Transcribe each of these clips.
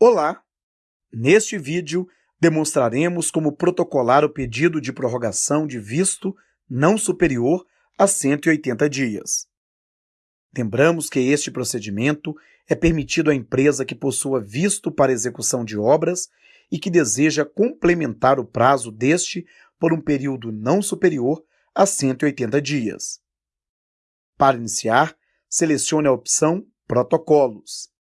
Olá! Neste vídeo, demonstraremos como protocolar o pedido de prorrogação de visto não superior a 180 dias. Lembramos que este procedimento é permitido à empresa que possua visto para execução de obras e que deseja complementar o prazo deste por um período não superior a 180 dias. Para iniciar, selecione a opção Protocolos.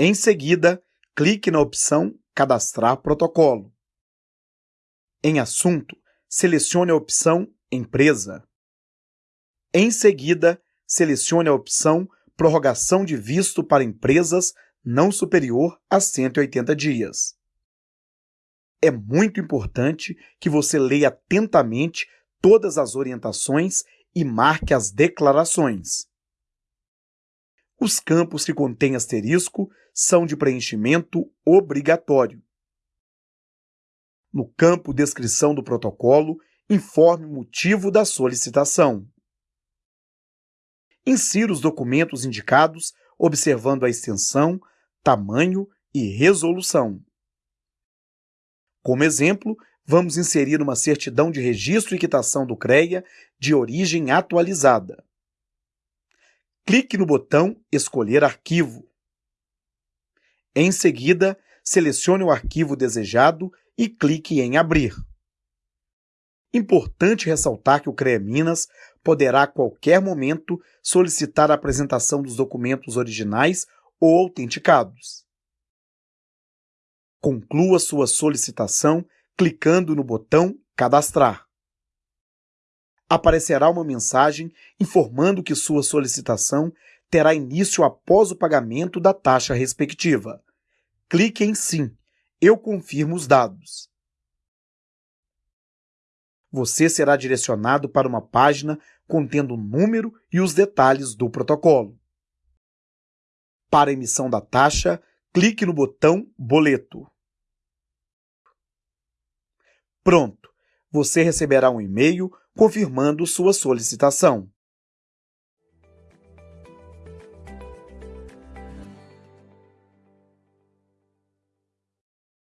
Em seguida, clique na opção Cadastrar protocolo. Em Assunto, selecione a opção Empresa. Em seguida, selecione a opção Prorrogação de visto para empresas não superior a 180 dias. É muito importante que você leia atentamente todas as orientações e marque as declarações. Os campos que contêm asterisco são de preenchimento obrigatório. No campo Descrição do protocolo, informe o motivo da solicitação. Insira os documentos indicados, observando a extensão, tamanho e resolução. Como exemplo, vamos inserir uma certidão de registro e quitação do CREA de origem atualizada clique no botão Escolher arquivo. Em seguida, selecione o arquivo desejado e clique em Abrir. Importante ressaltar que o CREA Minas poderá a qualquer momento solicitar a apresentação dos documentos originais ou autenticados. Conclua sua solicitação clicando no botão Cadastrar aparecerá uma mensagem informando que sua solicitação terá início após o pagamento da taxa respectiva. Clique em Sim. Eu confirmo os dados. Você será direcionado para uma página contendo o número e os detalhes do protocolo. Para emissão da taxa, clique no botão Boleto. Pronto! Você receberá um e-mail confirmando sua solicitação.